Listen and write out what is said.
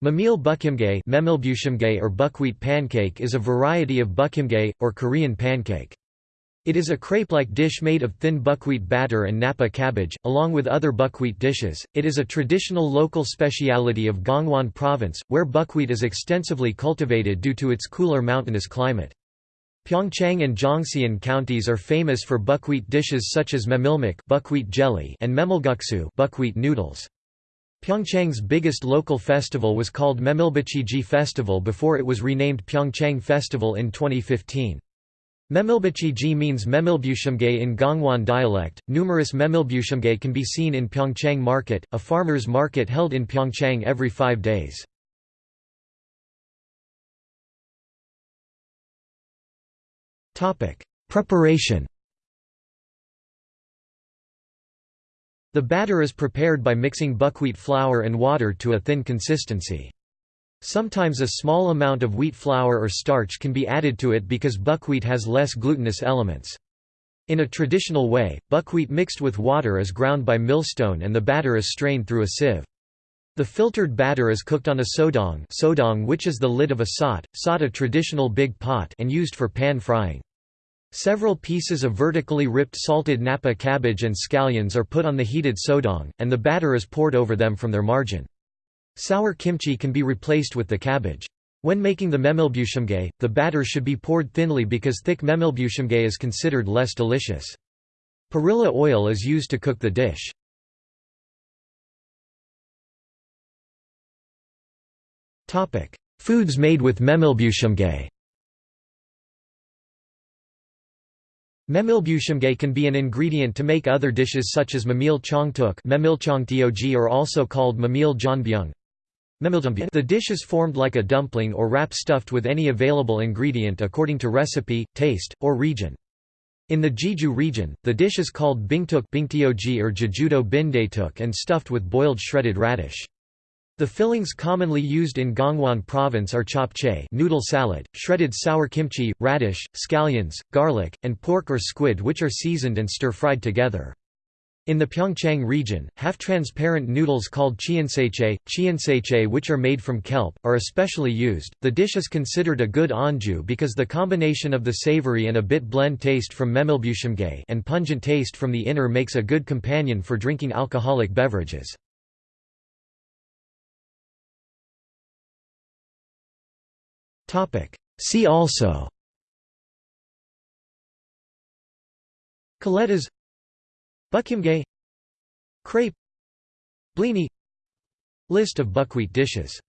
Memil buchimgae or buckwheat pancake is a variety of buchimgae, or Korean pancake. It is a crepe-like dish made of thin buckwheat batter and napa cabbage, along with other buckwheat dishes. It is a traditional local speciality of Gangwon Province, where buckwheat is extensively cultivated due to its cooler mountainous climate. Pyeongchang and Jeongseon counties are famous for buckwheat dishes such as memilmuk buckwheat jelly and memilguksu buckwheat noodles. Pyeongchang's biggest local festival was called Memilbuchiji Festival before it was renamed Pyeongchang Festival in 2015. Memilbuchiji means Memilbuchimgae in Gangwon dialect. Numerous Memilbuchimgae can be seen in Pyeongchang Market, a farmers' market held in Pyeongchang every five days. Preparation The batter is prepared by mixing buckwheat flour and water to a thin consistency. Sometimes a small amount of wheat flour or starch can be added to it because buckwheat has less glutinous elements. In a traditional way, buckwheat mixed with water is ground by millstone and the batter is strained through a sieve. The filtered batter is cooked on a sodong, sodong which is the lid of a sot, sot a traditional big pot and used for pan frying. Several pieces of vertically ripped salted napa cabbage and scallions are put on the heated sodong, and the batter is poured over them from their margin. Sour kimchi can be replaced with the cabbage. When making the memilbuchimgae, the batter should be poured thinly because thick memilbuchimgae is considered less delicious. Perilla oil is used to cook the dish. Foods made with memilbuchimgae Memilbuchimgae can be an ingredient to make other dishes such as memil chongtteok or also called memil jeonbyeong. The dish is formed like a dumpling or wrap stuffed with any available ingredient according to recipe, taste, or region. In the Jeju region, the dish is called bingtteok or jejudo bindaetteok and stuffed with boiled shredded radish. The fillings commonly used in Gangwon province are japchae noodle salad, shredded sour kimchi, radish, scallions, garlic, and pork or squid which are seasoned and stir-fried together. In the Pyeongchang region, half-transparent noodles called chianseche, chianseche which are made from kelp, are especially used. The dish is considered a good anju because the combination of the savory and a bit blend taste from memilbuchimgae and pungent taste from the inner makes a good companion for drinking alcoholic beverages. See also. Kaletas Buchimgae Crepe. Blini List of buckwheat dishes